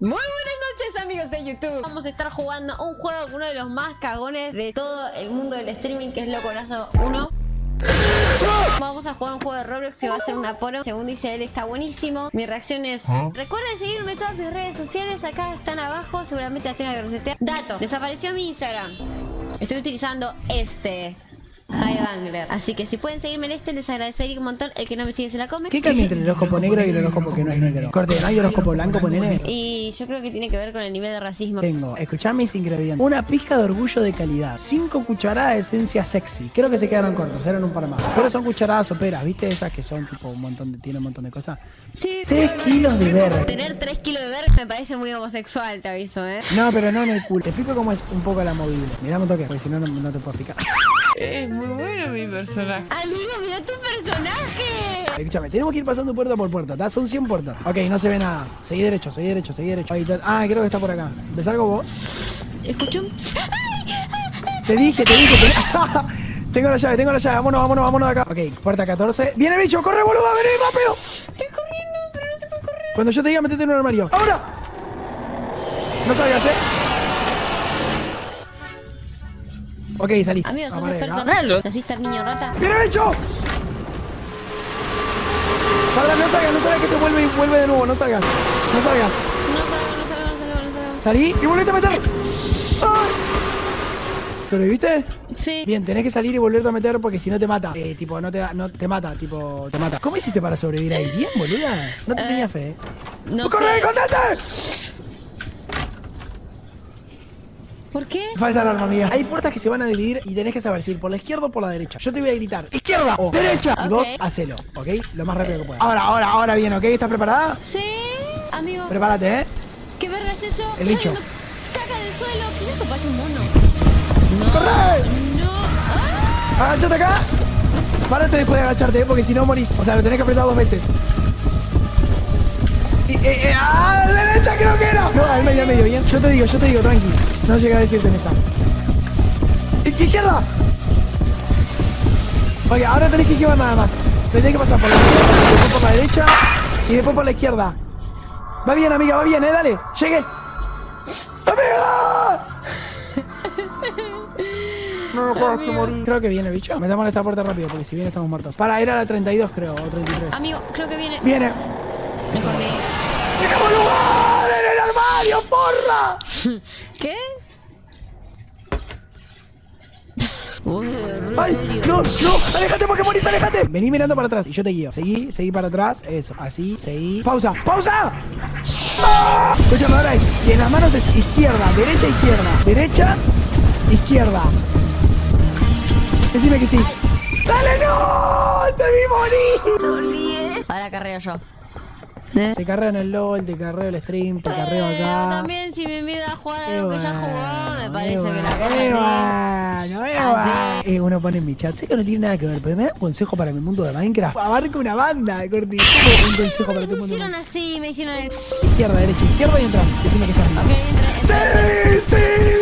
Muy buenas noches amigos de YouTube. Vamos a estar jugando un juego con uno de los más cagones de todo el mundo del streaming Que es Locorazo 1 Vamos a jugar un juego de Roblox que va a ser una poro Según dice él está buenísimo. Mi reacción es Recuerden seguirme en todas mis redes sociales Acá están abajo Seguramente las tengo que resetear. Dato Desapareció mi Instagram. Estoy utilizando este Hi Bangler. Así que si pueden seguirme en este, les agradecería un montón. El que no me sigue se la come. ¿Qué cambia entre el horóscopo negro y el horóscopo que no es negro? Corte, ¿no hay horóscopo blanco, ponele? Y yo creo que tiene que ver con el nivel de racismo. Tengo, escuchá mis ingredientes. Una pizca de orgullo de calidad. Cinco cucharadas de esencia sexy. Creo que se quedaron cortos, eran un par más. Pero son cucharadas soperas, ¿viste? Esas que son tipo un montón de, tiene un montón de cosas. Sí. Tres kilos de verde. Tener 3 kilos de verde me parece muy homosexual, te aviso, ¿eh? No, pero no en el culo. Te explico cómo es un poco la movida. Mirá un toque, porque si no, no, no te puedo explicar. Es muy bueno mi personaje. Amigo, mira tu personaje. Escúchame, tenemos que ir pasando puerta por puerta, ¿está? Son 100 puertas. Ok, no se ve nada. Seguí derecho, seguí derecho, seguí derecho. Ahí está. Ah, creo que está por acá. ¿Ves algo vos? Escucho un... Te dije, te dije, te... tengo la llave, tengo la llave. Vámonos, vámonos, vámonos de acá. Ok, puerta 14. ¡Viene el bicho! ¡Corre, boludo! ¡Vení rápido! Estoy corriendo, pero no se puede correr. Cuando yo te diga, metete en un armario. ¡Ahora! No salgas, ¿eh? Ok, salí. Amigo, sos experto en ¿Naciste el niño rata? ¡Viene el bicho! Para, no salgas, no salgas que te vuelve y vuelve de nuevo. No salgas. No salgas. No salgo, no salgo, no salgo, no salgo. Salí y volvete a meter. ¡Ay! ¿Lo viste? Sí. Bien, tenés que salir y volverte a meter porque si no te mata. Eh, tipo, no te, no te mata, tipo, te mata. ¿Cómo hiciste para sobrevivir ahí? Bien, boluda. No te Eh, tenía fe. No ¡Corre, sé. contate! ¿Por qué? Falsa alarma, amiga. Hay puertas que se van a dividir y tenés que saber si ir por la izquierda o por la derecha. Yo te voy a gritar, izquierda o derecha. Y Ok. vos hacelo, ¿ok? Lo más rápido que puedas. Ahora, ahora, ahora bien, ¿ok? ¿Estás preparada? Sí, amigo. Prepárate, ¿eh? ¿Qué verga es eso? El bicho. Caca del suelo. ¿Qué es eso? Parece un mono. ¡Corre! No. ¡Ah! Agáchate acá. Párate después de agacharte, ¿eh? porque si no morís. O sea, lo tenés que apretar dos veces. Eh, eh, ¡Ah! ¡Derecha creo que era! No, al medio, al medio, bien. Yo te digo, yo te digo, tranqui. No llegué a decirte en esa. ¡Izquierda! Oye, ahora tenés que esquivar nada más. Tenés que pasar por la izquierda, después por la derecha y después por la izquierda. Va bien, amiga, va bien, eh, dale. Llegué. ¡Amiga! No, juegas que morir. Creo que viene, bicho. Metamos en esta puerta rápido, porque si viene estamos muertos. Para, era la 32, creo, o 33. Amigo, creo que viene. Viene. Me escondí. ¡Dejamos lugar en el armario, porra! ¿Qué? Uy, ¡Ay! ¡No! ¡No! ¡Aléjate porque morís! ¡Aléjate! Vení mirando para atrás y yo te guío. Seguí, seguí para atrás. Eso. Así, seguí. ¡Pausa! ¡Pausa! ¡Ah! Escúchame, ahora es. Y en las manos es izquierda, derecha, izquierda. Derecha, izquierda. Decime que sí. ¡Dale, no! ¡Te vi morir! Ahora carreo yo. Te carreo en el LOL, te carreo el stream, te carreo Pero acá. también si me invita a jugar Eh, algo que ya jugó, me eh, parece que la cosa eh, así. eh. Eh, uno pone en mi chat, sé que no tiene nada que ver, pero me da un consejo para mi mundo de Minecraft. Abarca una banda, Corti. ¿Cómo un consejo para tu Me mundo? de hicieron así, me hicieron el... Izquierda, derecha, izquierda y entras. Decime que estás Ok, bien. entré, entré. ¡Sí,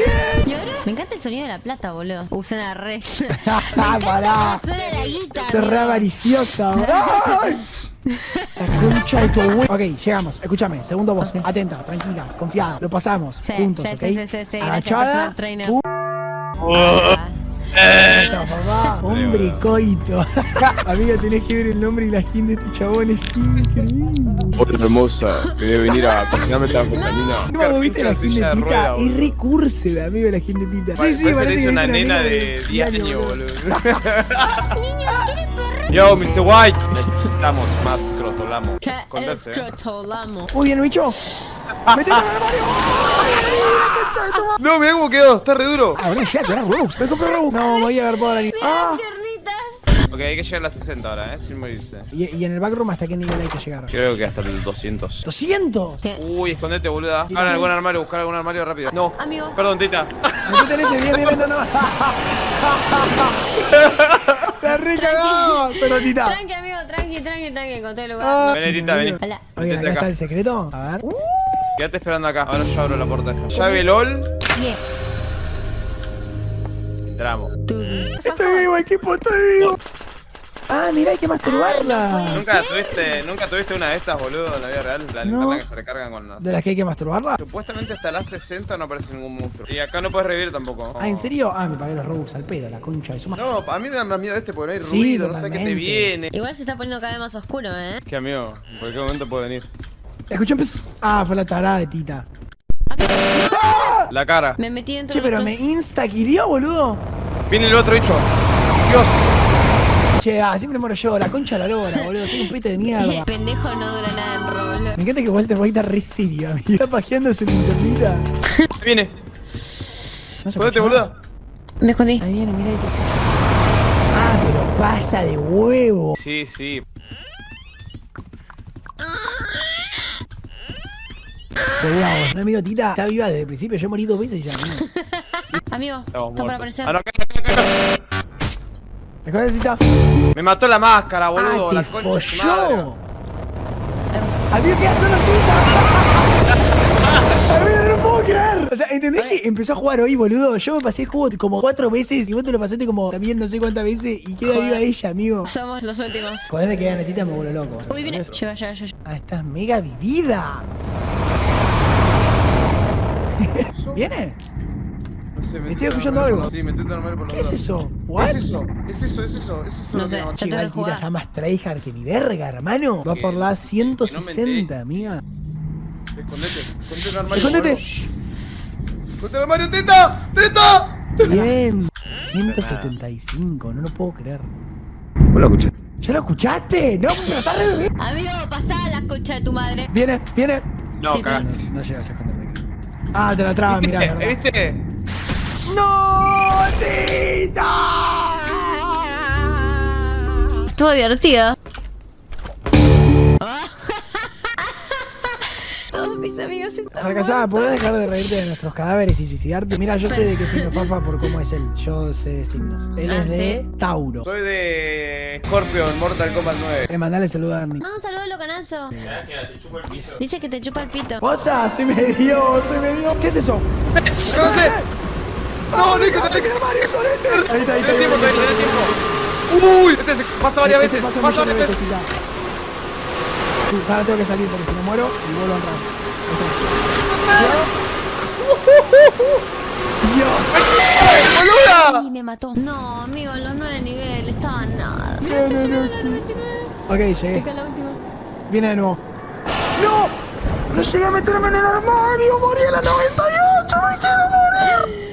sí! ¿Y ahora? Me encanta el sonido de la plata, boludo. Usa la red. Ah, pará. Suena la guita. Se re avariciosa. ¡Ay! La concha de tu abuelo. Ok, llegamos. Escúchame, segundo voz. Atenta, tranquila, confiada. Lo pasamos. Sí, juntos, sí, ¿ok? sí, sí, sí. Gracias, Ah, papá. Hombre coito. Amiga, tenés que ver el nombre y la skin de este chabón. Es increíble. Hola hermosa, quería venir a cocinarme esta vitamina. ¿Cómo viste la skin de Tita? Es amigo, la skin de Tita. Sí, sí, parece parece que es una nena de 10 años, boludo. Yo, Mr. White. Necesitamos más crotolamo. ¿Qué Esconderse, es crotolamo? Muy bien, bicho. No, mirá cómo quedó, está re duro. Ahora ya, te Robux. Me compré Robux. No, voy a ver por ahí. Ah. Ok, hay que llegar a las 60 ahora, eh, sin morirse. Y, y en el backroom, ¿hasta qué nivel hay que llegar? Creo que hasta el 200. ¡200! ¿Qué? Uy, escondete, boluda. Buscar en algún armario, buscar algún armario rápido. No. Amigo. Perdón, Tita. En ese, bien, bien, bien, no, no. Está re cagado. Pero, tita. Tranqui, amigo, tranqui, tranqui, tranqui. Encontré el Ah. lugar. Vení, Tita, vení. Hola. Acá está el secreto. A ver. Uh, Quédate esperando acá. Ahora yo abro la puerta. Llave LOL. Entramos. Tú. estoy vivo, equipo, estoy vivo. Ah, mirá, hay que Ah, no masturbarla. puede ¿Nunca tuviste, ¿Nunca tuviste una de estas, boludo, en la vida real? La No. linterna que se recargan con las... ¿De las que hay que masturbarla? Supuestamente hasta las 60 no aparece ningún monstruo. Y acá no puedes revivir tampoco. Ah, ¿en serio? Ah, me pagué los Robux al pedo, la concha de su madre. No, a mí me da más miedo este porque no hay Sí, ruido, no sé qué te viene. Igual se está poniendo cada vez más oscuro, ¿eh? ¿Qué amigo? ¿En cualquier momento puede venir? Escuché un pez. Ah, fue la tarada de Tita. La cara. Me metí dentro Che, pero los- me insta boludo. Viene el otro bicho. Dios. Che, ah, siempre muero yo, la concha de la lora, boludo. Soy un pete de El mierda. pendejo no dura nada en Roblox. Me encanta que Walter White está re serio, amigo. Está pajeando su linternita. Viene. ¿No boludo. Me escondí. Ahí viene, mira ese. Ah, pero pasa de huevo. Sí, sí. Cuidado. Un amigo Tita está viva desde el principio. Yo morí dos veces ya. amigo. Amigo, Estamos está muertos. aparecer. Ah, no, acá. Me mató la máscara, boludo. ah, la concha de madre. ¿qué hace solo Tita? Amigo, no lo puedo creer. O sea, ¿entendés que empezó a jugar hoy, boludo? Yo me pasé el juego como cuatro veces y vos te lo pasaste como también no sé cuántas veces y queda viva ella, amigo. Somos los últimos. Joder, que gane Tita me vuelvo loco. Uy, viene. Llega, llega, llega. Ah, estás mega vivida. ¿Viene? No sé, me Estoy escuchando algo. Sí, me intento armar por los ¿Qué es eso? ¿What? ¿Qué es eso? Es eso, es eso, es eso. No lo sé. que me- Ya que igual Tita jugar. está más tryhard que mi verga, hermano. Va por la que 160, amiga. Escondete, escondete el armario. Escondete. Escondete el armario, teta, teta. Bien. 175, no lo puedo creer. ¿Vos lo escuchaste? ¿Ya lo escuchaste? No, pero está re bien. Amigo, pasá la concha de tu madre. Viene, viene. No, Sí, cagaste. No, no llegas a esconderte. Ah, te la traba, mirá, ¿Viste? ¡No, Tita! Estuvo divertido. Todos mis amigos están Fracasada, ¿podés dejar de reírte de nuestros cadáveres y suicidarte? Mira, yo sé de qué signo Fafa por cómo es él. Yo sé de signos. Él Ah, es de Tauro. Soy de Scorpio en Mortal Kombat 9. Eh, mandale saludo a Arnie. No, un saludo, locanazo. Gracias, te chupa el pito. Dice que te chupa el pito. ¡Posta! ¡Se me dio! ¡Se me dio! ¿Qué es eso? ¡No sé! ¡No, Nico, te ¡Qué Mario Solete! Ahí está, ahí está. Tenés ahí tiempo, está. tenés tiempo. ¡Uy! Este se pasa varias Este veces, pasa varias veces. Sí, ahora tengo que salir porque si no muero y vuelvo a entrar. Está. ¡Boluda! Y me mató. No, amigo, en los nueve niveles estaban nada. No, no, no. Ok, llegué. La última. Viene de nuevo. ¡No! ¡No llegué a meterme en el armario! ¡Morí a la 98! ¡Me quiero morir!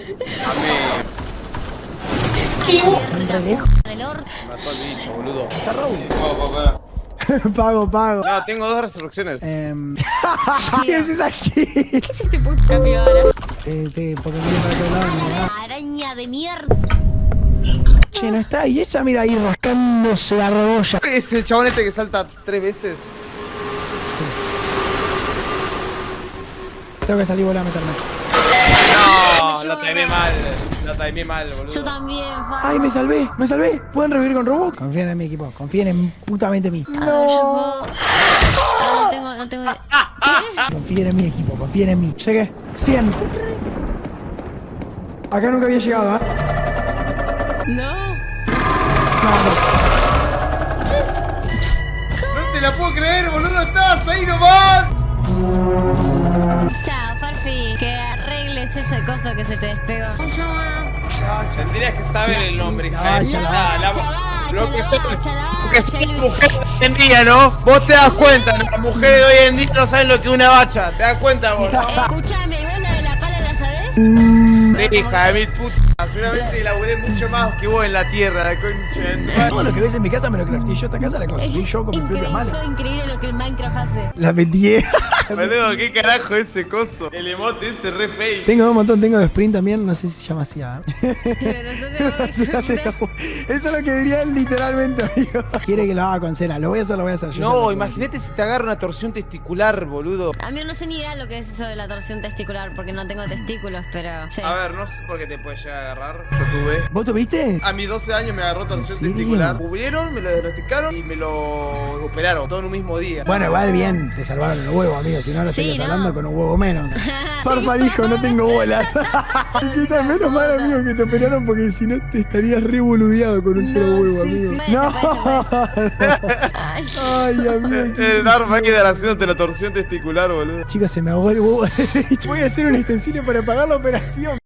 Mató al bicho, boludo. Está. Pago, pago. pago, pago. No, tengo dos resurrecciones. Em, ¿Qué haces aquí? ¿Qué es este puto capibara? Te, te, porque mira para da. Araña de mierda. Che, no está. Y ella mira ahí rascándose la robolla. ¿Es el chabón este que salta tres veces? Tengo que salir y volver a meterme. No, lo timé mal. Lo timé mal, boludo. Yo también, fa. ¡Ay, me salvé! ¡Me salvé! ¿Pueden revivir con robot? Confíen en mi equipo. Confíen en putamente en mí. A ver, yo puedo- Ah, no tengo, no tengo. ¿Qué? Confíen en mi equipo. Confíen en mí. Llegué. 100. Acá nunca había llegado, ¿eh? No. No, no. No te la puedo creer, boludo. Estás ahí nomás. Chao, arregles ese coso que se te despegó. ¿Cómo se llama? Tendrías que saber el nombre, bacha, Lo que la soy, mujer hoy en día, ¿no? Vos te das cuenta, ¿no? Las mujeres de hoy en día no saben lo que es una bacha. ¿Te das cuenta vos, no? Escúchame, ¿vos la de la pala la sabés? Sí, hija de mil putas. Seguramente laburé mucho más que vos en la tierra, la concha. Todo lo que ves en mi casa me lo crafté yo. Esta casa la construí yo con mis propias increíble, manos. increíble lo que el Minecraft hace. La vendí. Boludo, ¿qué carajo ese coso? El emote ese re fake. Tengo un montón, tengo de sprint también, no sé si se llama así. ¿ah? Eso es lo que dirían literalmente, amigo. Quiere que lo haga con cera, lo voy a hacer, lo voy a hacer yo. No, imagínate si te agarra una torsión testicular, boludo. A mí no sé ni idea lo que es eso de la torsión testicular porque no tengo testículos, pero. Sí. A ver, no sé por qué te puede llegar a agarrar. Yo tuve. ¿Vos tuviste? A mis 12 años me agarró torsión testicular. Cubrieron, me lo diagnosticaron y me lo operaron todo en un mismo día. Bueno, igual bien, te salvaron el huevo, amigo. Si no, no Sí, estarías no. hablando con un huevo menos. Farfa dijo, no tengo bolas. que está menos mal, amigo, que te operaron porque si no te estarías re boludeado con un solo huevo, sí, amigo. sí. No. Ay. Ay, amigo. qué- El Darth Vader haciéndote la torsión testicular, boludo. Chicos, se me ahogó el huevo. Voy a hacer un extensilio para pagar la operación.